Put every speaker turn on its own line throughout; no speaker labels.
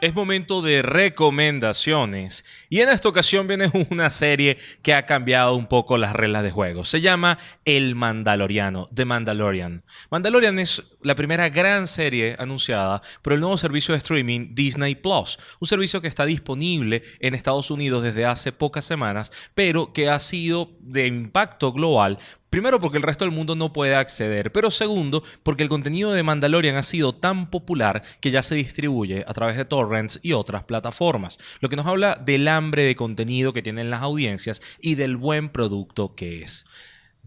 Es momento de recomendaciones y en esta ocasión viene una serie que ha cambiado un poco las reglas de juego. Se llama El Mandaloriano, The Mandalorian. Mandalorian es la primera gran serie anunciada por el nuevo servicio de streaming Disney Plus, un servicio que está disponible en Estados Unidos desde hace pocas semanas, pero que ha sido de impacto global Primero porque el resto del mundo no puede acceder, pero segundo porque el contenido de Mandalorian ha sido tan popular que ya se distribuye a través de torrents y otras plataformas, lo que nos habla del hambre de contenido que tienen las audiencias y del buen producto que es.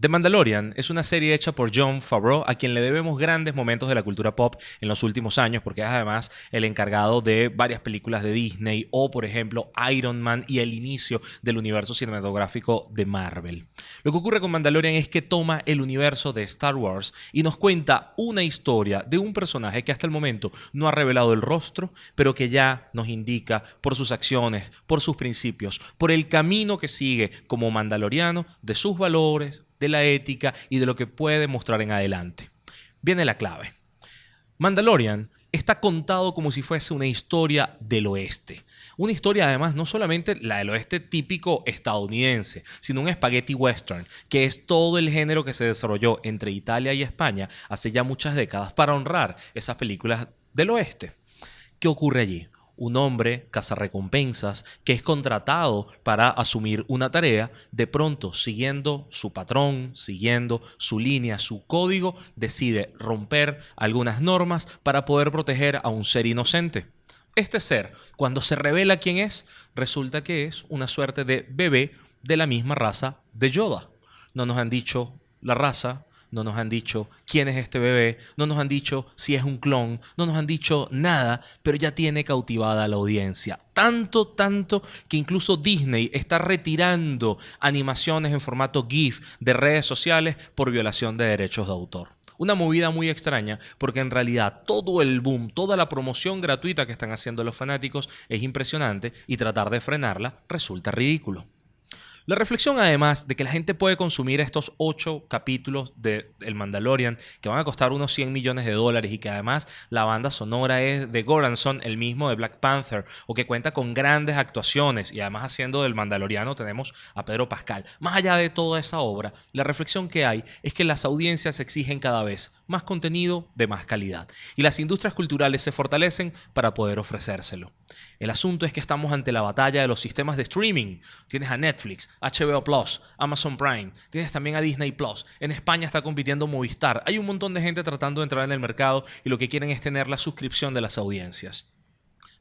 The Mandalorian es una serie hecha por John Favreau, a quien le debemos grandes momentos de la cultura pop en los últimos años, porque es además el encargado de varias películas de Disney o, por ejemplo, Iron Man y el inicio del universo cinematográfico de Marvel. Lo que ocurre con Mandalorian es que toma el universo de Star Wars y nos cuenta una historia de un personaje que hasta el momento no ha revelado el rostro, pero que ya nos indica por sus acciones, por sus principios, por el camino que sigue como mandaloriano, de sus valores, de la ética y de lo que puede mostrar en adelante. Viene la clave. Mandalorian está contado como si fuese una historia del oeste. Una historia además no solamente la del oeste típico estadounidense, sino un spaghetti western, que es todo el género que se desarrolló entre Italia y España hace ya muchas décadas para honrar esas películas del oeste. ¿Qué ocurre allí? Un hombre cazarrecompensas que es contratado para asumir una tarea, de pronto siguiendo su patrón, siguiendo su línea, su código, decide romper algunas normas para poder proteger a un ser inocente. Este ser, cuando se revela quién es, resulta que es una suerte de bebé de la misma raza de Yoda. No nos han dicho la raza, no nos han dicho quién es este bebé, no nos han dicho si es un clon, no nos han dicho nada, pero ya tiene cautivada la audiencia. Tanto, tanto que incluso Disney está retirando animaciones en formato GIF de redes sociales por violación de derechos de autor. Una movida muy extraña porque en realidad todo el boom, toda la promoción gratuita que están haciendo los fanáticos es impresionante y tratar de frenarla resulta ridículo. La reflexión además de que la gente puede consumir estos ocho capítulos de El Mandalorian que van a costar unos 100 millones de dólares y que además la banda sonora es de Goranson, el mismo de Black Panther, o que cuenta con grandes actuaciones y además haciendo del Mandaloriano tenemos a Pedro Pascal. Más allá de toda esa obra, la reflexión que hay es que las audiencias exigen cada vez más contenido de más calidad y las industrias culturales se fortalecen para poder ofrecérselo. El asunto es que estamos ante la batalla de los sistemas de streaming. Tienes a Netflix, HBO Plus, Amazon Prime, tienes también a Disney Plus. En España está compitiendo Movistar. Hay un montón de gente tratando de entrar en el mercado y lo que quieren es tener la suscripción de las audiencias.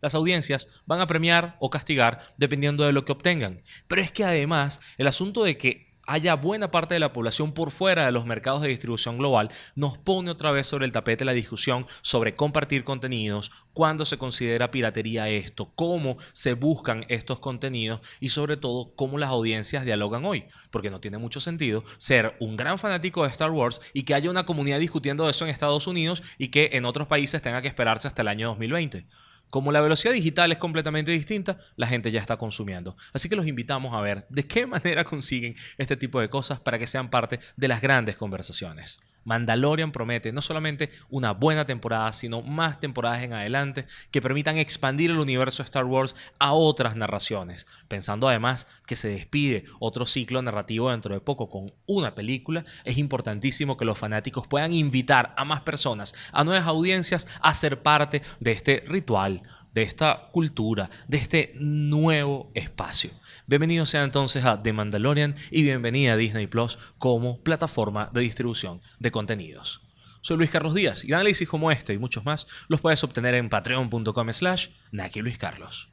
Las audiencias van a premiar o castigar dependiendo de lo que obtengan. Pero es que además el asunto de que haya buena parte de la población por fuera de los mercados de distribución global, nos pone otra vez sobre el tapete la discusión sobre compartir contenidos, cuándo se considera piratería esto, cómo se buscan estos contenidos y sobre todo cómo las audiencias dialogan hoy. Porque no tiene mucho sentido ser un gran fanático de Star Wars y que haya una comunidad discutiendo eso en Estados Unidos y que en otros países tenga que esperarse hasta el año 2020. Como la velocidad digital es completamente distinta, la gente ya está consumiendo. Así que los invitamos a ver de qué manera consiguen este tipo de cosas para que sean parte de las grandes conversaciones. Mandalorian promete no solamente una buena temporada, sino más temporadas en adelante que permitan expandir el universo de Star Wars a otras narraciones, pensando además que se despide otro ciclo narrativo dentro de poco con una película, es importantísimo que los fanáticos puedan invitar a más personas, a nuevas audiencias a ser parte de este ritual de esta cultura, de este nuevo espacio. Bienvenido sea entonces a The Mandalorian y bienvenida a Disney Plus como plataforma de distribución de contenidos. Soy Luis Carlos Díaz y análisis como este y muchos más los puedes obtener en patreon.com slash Naki Luis Carlos.